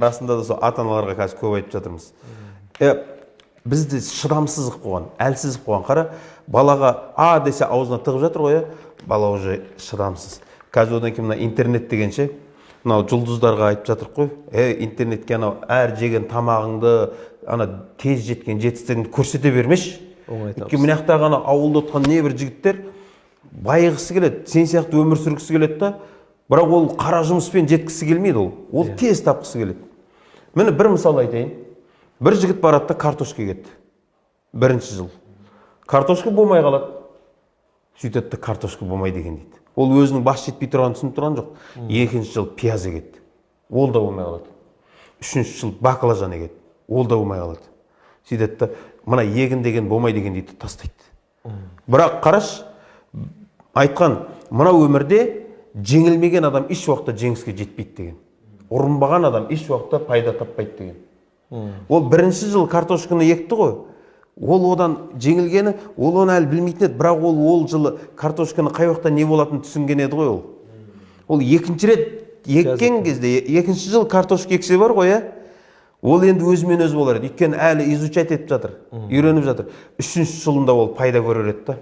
расында да сол ата аналарға қазір көп айтып жатырмыз. Е, бізді шыдамсыздық болған әлсіздік болған қара балаға а десе аузына тығып жатыр ғой иә бала уже шыдамсыз. Қазір одан кейін мына интернет деген ше мынау жұлдыздарға айтып жатырмық қой. Е интернетке анау әр жеген тамағыңды ана тез жеткен жетістігіңді көрсете бермеші өйткені мына жақтағы ана ауылда отқан небір жігіттер байығысы келеді сен сияқты өмір сүргісі келеді да бірақ ол қара жұмыспен жеткісі келмейді ол. Ол тез тапқысы келеді. Міне бір мысал айтайын. Бір жігіт барады да картошка егеді бірінші жыл. Картошка болмай қалады. Сөйтеді да картошка болмайды екен дейді. Ол өзінің бас жетпей тұрғанын түсініп тұрған жоқ. Екінші жыл пияз егеді ол да болмай қалады. Үшінші жыл баклажан егеді ол да болмай қалады. Сөйтеді да мына егін деген болмайды екен дейді тастайды. Бірақ қарашы айтқан мынау өмірде жеңілмеген адам еш уақытта жеңіске жетпейді деген. Ұрынбаған адам еш уақытта пайда таппайды деген. Ол бірінші жыл картошканы екті ғой. Ол одан жеңілгені ол оны әлі білмейтін еді бірақ ол ол жылы картошканы қай уақытта не болатынын түсінген еді ғой ол. Ол екінші рет еккен кезде екінші жыл картошка ексе бар ғой иә ол енді өзімен өзі болар еді. Өйткені әлі изучать етіп жатыр үйреніп жатыр. Үшінші жылында ол пайда көрер еді да.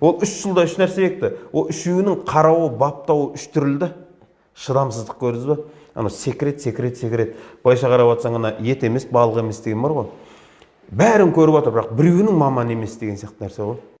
Ол үш жылда үш нәрсе екті. Ол үшеуінің қарауы баптауы үш түрлі да. Шыдамсыздық көрдіңіз ба анау секрет секрет секрет былайша қарап жатсаң ана ет емес балық емес деген бар ғой. Бәрін көріп жатыр бірақ біреуінің маманы емес деген сияқты нәрсе ғой.